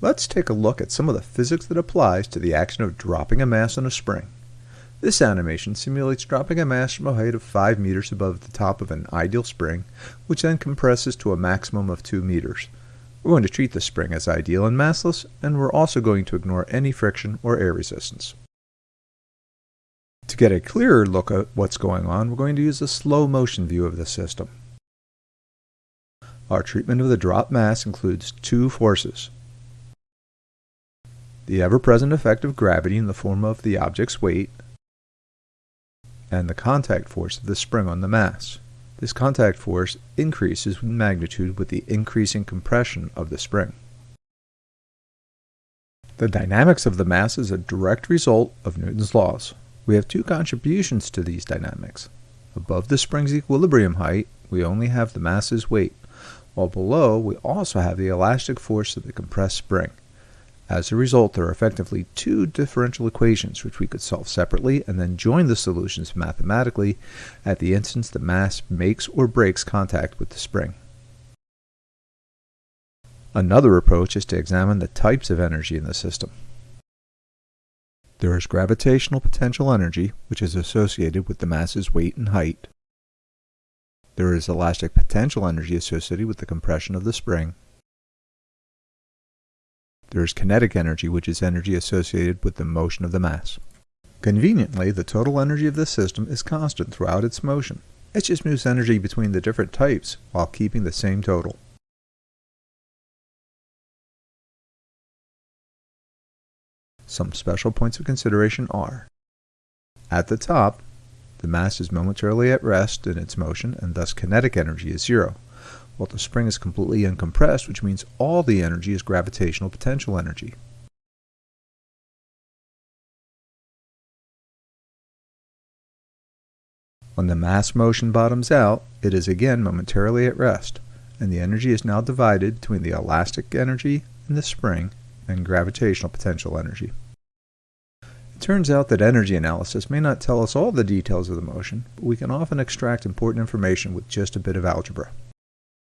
Let's take a look at some of the physics that applies to the action of dropping a mass on a spring. This animation simulates dropping a mass from a height of 5 meters above the top of an ideal spring, which then compresses to a maximum of 2 meters. We're going to treat the spring as ideal and massless, and we're also going to ignore any friction or air resistance. To get a clearer look at what's going on, we're going to use a slow motion view of the system. Our treatment of the drop mass includes two forces. The ever-present effect of gravity in the form of the object's weight, and the contact force of the spring on the mass. This contact force increases in magnitude with the increasing compression of the spring. The dynamics of the mass is a direct result of Newton's laws. We have two contributions to these dynamics. Above the spring's equilibrium height, we only have the mass's weight, while below we also have the elastic force of the compressed spring. As a result, there are effectively two differential equations which we could solve separately and then join the solutions mathematically at the instance the mass makes or breaks contact with the spring. Another approach is to examine the types of energy in the system. There is gravitational potential energy, which is associated with the mass's weight and height. There is elastic potential energy associated with the compression of the spring. There is kinetic energy, which is energy associated with the motion of the mass. Conveniently, the total energy of the system is constant throughout its motion. It just moves energy between the different types while keeping the same total. Some special points of consideration are At the top, the mass is momentarily at rest in its motion and thus kinetic energy is zero. While the spring is completely uncompressed, which means all the energy is gravitational potential energy. When the mass motion bottoms out, it is again momentarily at rest, and the energy is now divided between the elastic energy in the spring and gravitational potential energy. It turns out that energy analysis may not tell us all the details of the motion, but we can often extract important information with just a bit of algebra.